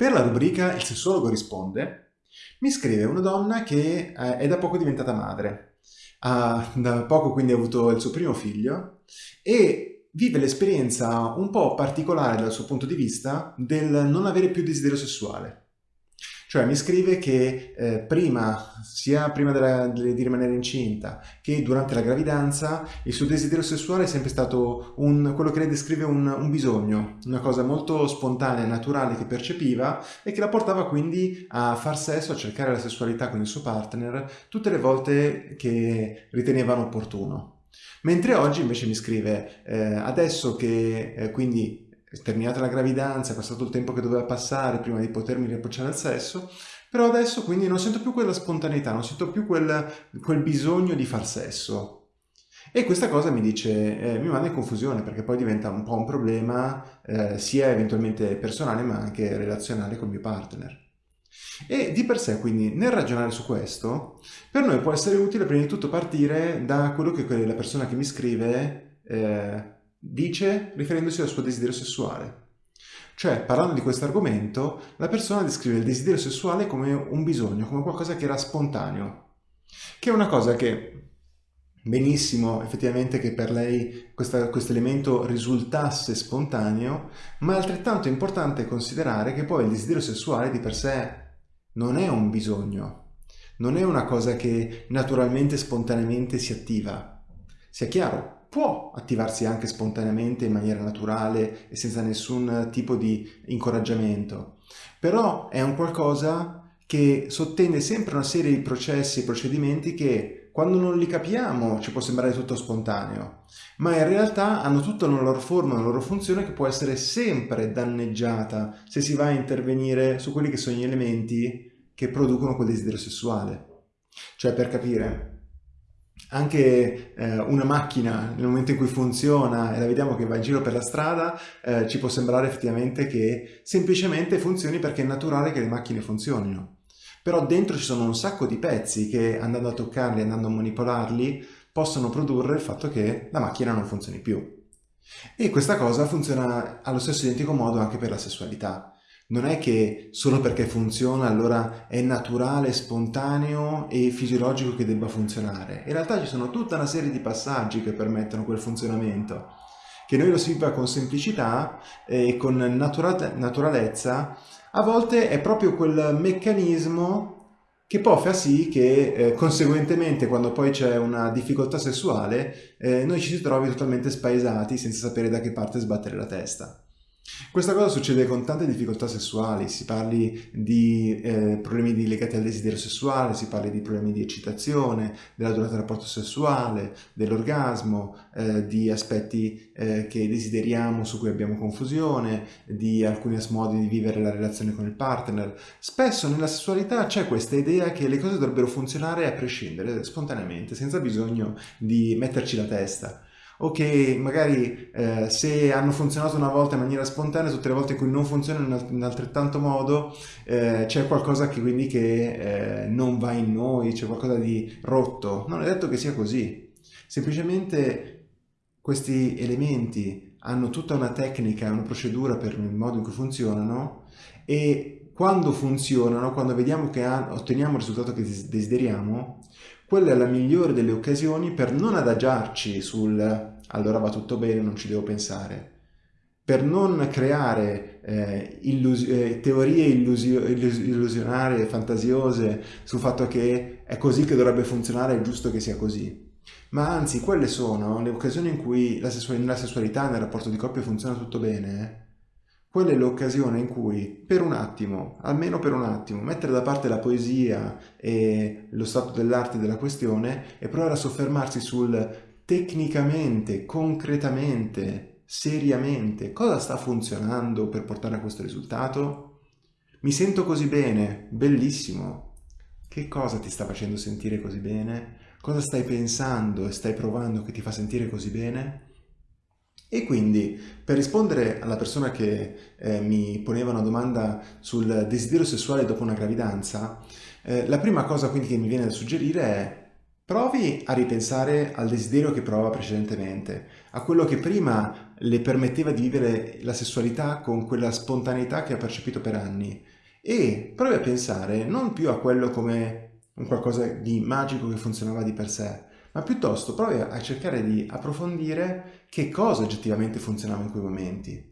Per la rubrica Il sessuologo risponde, mi scrive una donna che eh, è da poco diventata madre. Ha da poco quindi avuto il suo primo figlio e vive l'esperienza un po' particolare dal suo punto di vista del non avere più desiderio sessuale. Cioè mi scrive che eh, prima, sia prima della, di rimanere incinta che durante la gravidanza, il suo desiderio sessuale è sempre stato un, quello che lei descrive un, un bisogno, una cosa molto spontanea e naturale che percepiva e che la portava quindi a far sesso, a cercare la sessualità con il suo partner tutte le volte che ritenevano opportuno. Mentre oggi invece mi scrive, eh, adesso che eh, quindi terminata la gravidanza, è passato il tempo che doveva passare prima di potermi riapprocciare al sesso, però adesso quindi non sento più quella spontaneità, non sento più quel, quel bisogno di far sesso. E questa cosa mi dice, eh, mi manda in confusione perché poi diventa un po' un problema eh, sia eventualmente personale ma anche relazionale col mio partner. E di per sé, quindi, nel ragionare su questo, per noi può essere utile prima di tutto partire da quello che la persona che mi scrive eh, dice riferendosi al suo desiderio sessuale. Cioè, parlando di questo argomento, la persona descrive il desiderio sessuale come un bisogno, come qualcosa che era spontaneo, che è una cosa che benissimo effettivamente che per lei questo elemento risultasse spontaneo, ma è altrettanto importante considerare che poi il desiderio sessuale di per sé non è un bisogno, non è una cosa che naturalmente, spontaneamente si attiva. Sia chiaro, può attivarsi anche spontaneamente in maniera naturale e senza nessun tipo di incoraggiamento, però è un qualcosa che sottende sempre una serie di processi e procedimenti che quando non li capiamo ci può sembrare tutto spontaneo, ma in realtà hanno tutta una loro forma, una loro funzione che può essere sempre danneggiata se si va a intervenire su quelli che sono gli elementi che producono quel desiderio sessuale. Cioè per capire, anche eh, una macchina nel momento in cui funziona e la vediamo che va in giro per la strada eh, ci può sembrare effettivamente che semplicemente funzioni perché è naturale che le macchine funzionino. Però dentro ci sono un sacco di pezzi che andando a toccarli, andando a manipolarli possono produrre il fatto che la macchina non funzioni più. E questa cosa funziona allo stesso identico modo anche per la sessualità non è che solo perché funziona allora è naturale, spontaneo e fisiologico che debba funzionare. In realtà ci sono tutta una serie di passaggi che permettono quel funzionamento, che noi lo si fa con semplicità e con natura naturalezza, a volte è proprio quel meccanismo che poi fa sì che eh, conseguentemente quando poi c'è una difficoltà sessuale eh, noi ci si trovi totalmente spaesati senza sapere da che parte sbattere la testa. Questa cosa succede con tante difficoltà sessuali, si parli di eh, problemi legati al desiderio sessuale, si parli di problemi di eccitazione, della durata del rapporto sessuale, dell'orgasmo, eh, di aspetti eh, che desideriamo su cui abbiamo confusione, di alcuni modi di vivere la relazione con il partner. Spesso nella sessualità c'è questa idea che le cose dovrebbero funzionare a prescindere, spontaneamente, senza bisogno di metterci la testa o che magari eh, se hanno funzionato una volta in maniera spontanea, tutte le volte in cui non funzionano in altrettanto modo, eh, c'è qualcosa che quindi che eh, non va in noi, c'è qualcosa di rotto. Non è detto che sia così. Semplicemente questi elementi hanno tutta una tecnica, una procedura per il modo in cui funzionano e quando funzionano, quando vediamo che otteniamo il risultato che desideriamo, quella è la migliore delle occasioni per non adagiarci sul allora va tutto bene, non ci devo pensare, per non creare eh, illus eh, teorie illusio illus illusionarie, fantasiose sul fatto che è così che dovrebbe funzionare, è giusto che sia così. Ma anzi, quelle sono le occasioni in cui la sessualità, nel rapporto di coppia funziona tutto bene, eh? Quella è l'occasione in cui per un attimo, almeno per un attimo, mettere da parte la poesia e lo stato dell'arte della questione e provare a soffermarsi sul tecnicamente, concretamente, seriamente, cosa sta funzionando per portare a questo risultato? Mi sento così bene, bellissimo. Che cosa ti sta facendo sentire così bene? Cosa stai pensando e stai provando che ti fa sentire così bene? E quindi per rispondere alla persona che eh, mi poneva una domanda sul desiderio sessuale dopo una gravidanza, eh, la prima cosa quindi che mi viene da suggerire è provi a ripensare al desiderio che prova precedentemente, a quello che prima le permetteva di vivere la sessualità con quella spontaneità che ha percepito per anni. E provi a pensare non più a quello come un qualcosa di magico che funzionava di per sé, ma piuttosto provi a cercare di approfondire che cosa oggettivamente funzionava in quei momenti.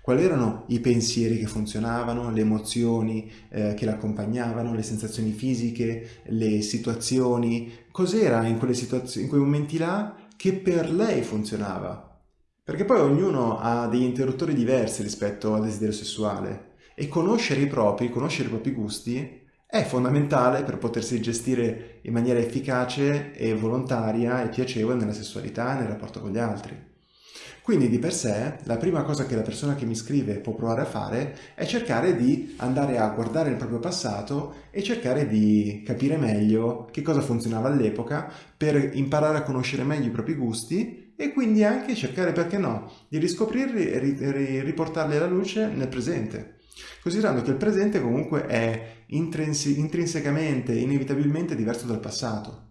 Quali erano i pensieri che funzionavano, le emozioni eh, che l'accompagnavano, le sensazioni fisiche, le situazioni, cos'era in, in quei momenti là che per lei funzionava. Perché poi ognuno ha degli interruttori diversi rispetto al desiderio sessuale e conoscere i propri, conoscere i propri gusti è fondamentale per potersi gestire in maniera efficace e volontaria e piacevole nella sessualità e nel rapporto con gli altri. Quindi di per sé la prima cosa che la persona che mi scrive può provare a fare è cercare di andare a guardare il proprio passato e cercare di capire meglio che cosa funzionava all'epoca per imparare a conoscere meglio i propri gusti e quindi anche cercare, perché no, di riscoprirli e riportarli alla luce nel presente. Considerando che il presente comunque è intrinsecamente, inevitabilmente diverso dal passato.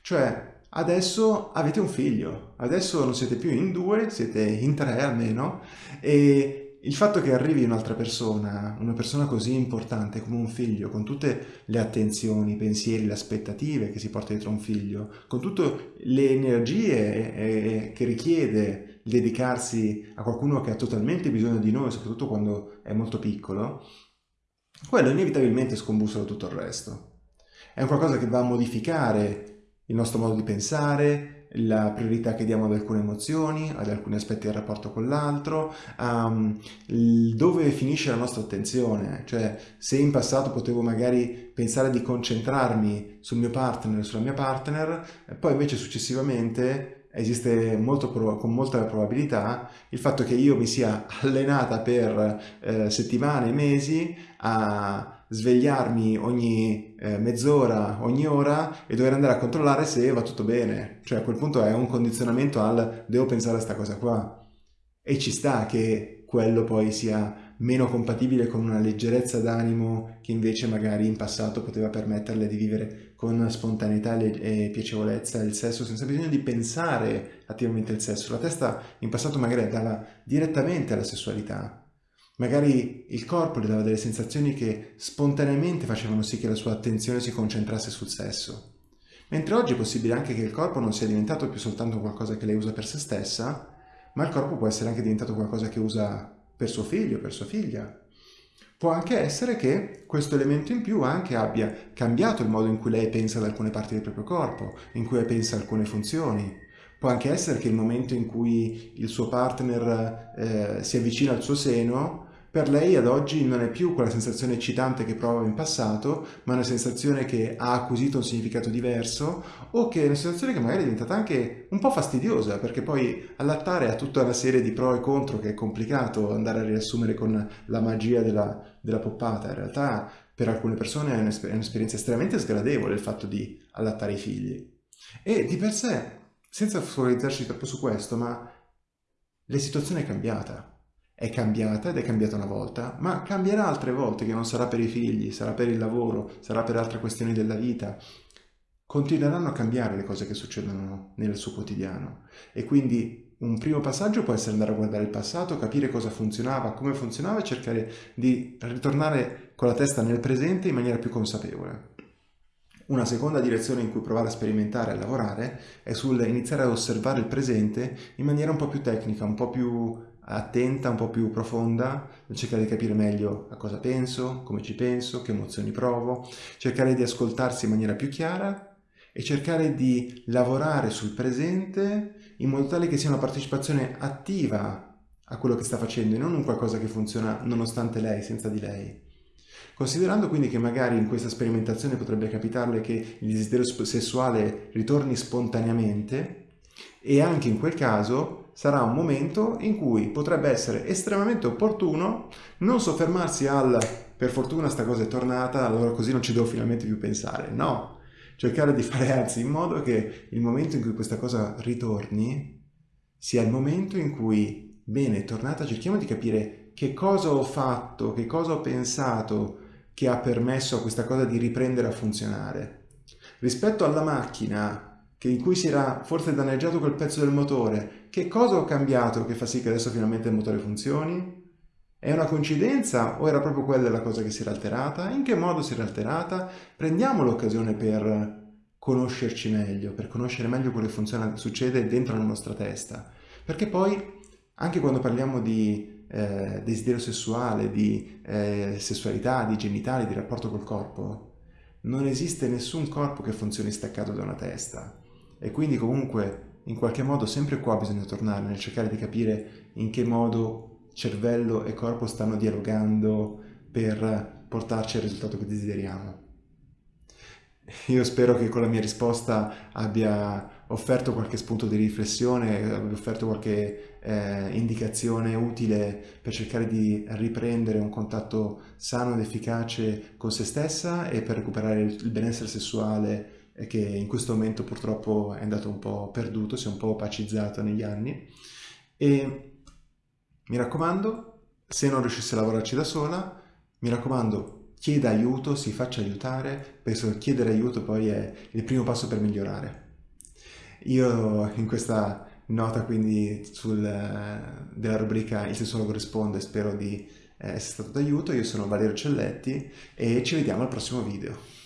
Cioè, adesso avete un figlio, adesso non siete più in due, siete in tre almeno, e il fatto che arrivi un'altra persona, una persona così importante come un figlio, con tutte le attenzioni, i pensieri, le aspettative che si porta dietro un figlio, con tutte le energie eh, che richiede dedicarsi a qualcuno che ha totalmente bisogno di noi, soprattutto quando è molto piccolo, quello inevitabilmente scombussola tutto il resto. È un qualcosa che va a modificare il nostro modo di pensare, la priorità che diamo ad alcune emozioni, ad alcuni aspetti del rapporto con l'altro, um, dove finisce la nostra attenzione, cioè se in passato potevo magari pensare di concentrarmi sul mio partner, sulla mia partner, poi invece successivamente esiste molto con molta probabilità il fatto che io mi sia allenata per eh, settimane, mesi a svegliarmi ogni eh, mezz'ora, ogni ora e dover andare a controllare se va tutto bene. Cioè a quel punto è un condizionamento al devo pensare a questa cosa qua. E ci sta che quello poi sia meno compatibile con una leggerezza d'animo che invece magari in passato poteva permetterle di vivere con spontaneità e piacevolezza il sesso senza bisogno di pensare attivamente al sesso. La testa in passato magari andava direttamente alla sessualità, Magari il corpo le dava delle sensazioni che spontaneamente facevano sì che la sua attenzione si concentrasse sul sesso. Mentre oggi è possibile anche che il corpo non sia diventato più soltanto qualcosa che lei usa per se stessa, ma il corpo può essere anche diventato qualcosa che usa per suo figlio, per sua figlia. Può anche essere che questo elemento in più anche abbia cambiato il modo in cui lei pensa ad alcune parti del proprio corpo, in cui pensa a alcune funzioni. Può anche essere che il momento in cui il suo partner eh, si avvicina al suo seno per lei ad oggi non è più quella sensazione eccitante che provava in passato, ma una sensazione che ha acquisito un significato diverso o che è una sensazione che magari è diventata anche un po' fastidiosa, perché poi allattare ha tutta una serie di pro e contro che è complicato andare a riassumere con la magia della, della poppata. In realtà per alcune persone è un'esperienza estremamente sgradevole il fatto di allattare i figli. E di per sé, senza focalizzarci troppo su questo, ma la situazione è cambiata è cambiata ed è cambiata una volta, ma cambierà altre volte che non sarà per i figli, sarà per il lavoro, sarà per altre questioni della vita. Continueranno a cambiare le cose che succedono nel suo quotidiano e quindi un primo passaggio può essere andare a guardare il passato, capire cosa funzionava, come funzionava e cercare di ritornare con la testa nel presente in maniera più consapevole. Una seconda direzione in cui provare a sperimentare e a lavorare è sul iniziare ad osservare il presente in maniera un po' più tecnica, un po' più attenta, un po' più profonda, cercare di capire meglio a cosa penso, come ci penso, che emozioni provo, cercare di ascoltarsi in maniera più chiara e cercare di lavorare sul presente in modo tale che sia una partecipazione attiva a quello che sta facendo e non un qualcosa che funziona nonostante lei, senza di lei. Considerando quindi che magari in questa sperimentazione potrebbe capitarle che il desiderio sessuale ritorni spontaneamente e anche in quel caso sarà un momento in cui potrebbe essere estremamente opportuno non soffermarsi al per fortuna sta cosa è tornata, allora così non ci devo finalmente più pensare. No, cercare di fare anzi in modo che il momento in cui questa cosa ritorni sia il momento in cui, bene, è tornata, cerchiamo di capire che cosa ho fatto, che cosa ho pensato che ha permesso a questa cosa di riprendere a funzionare. Rispetto alla macchina che in cui si era forse danneggiato quel pezzo del motore, che cosa ho cambiato che fa sì che adesso finalmente il motore funzioni? È una coincidenza o era proprio quella la cosa che si era alterata? In che modo si era alterata? Prendiamo l'occasione per conoscerci meglio, per conoscere meglio quello che funziona, succede dentro la nostra testa. Perché poi, anche quando parliamo di eh, desiderio sessuale, di eh, sessualità, di genitali, di rapporto col corpo, non esiste nessun corpo che funzioni staccato da una testa. E quindi comunque, in qualche modo, sempre qua bisogna tornare nel cercare di capire in che modo cervello e corpo stanno dialogando per portarci al risultato che desideriamo. Io spero che con la mia risposta abbia offerto qualche spunto di riflessione, abbia offerto qualche eh, indicazione utile per cercare di riprendere un contatto sano ed efficace con se stessa e per recuperare il benessere sessuale che in questo momento purtroppo è andato un po' perduto, si è un po' opacizzato negli anni. E mi raccomando, se non riuscisse a lavorarci da sola, mi raccomando, chieda aiuto, si faccia aiutare, penso che chiedere aiuto poi è il primo passo per migliorare. Io in questa nota quindi sul, della rubrica Il sessuologo risponde spero di eh, essere stato d'aiuto, io sono Valerio Celletti e ci vediamo al prossimo video.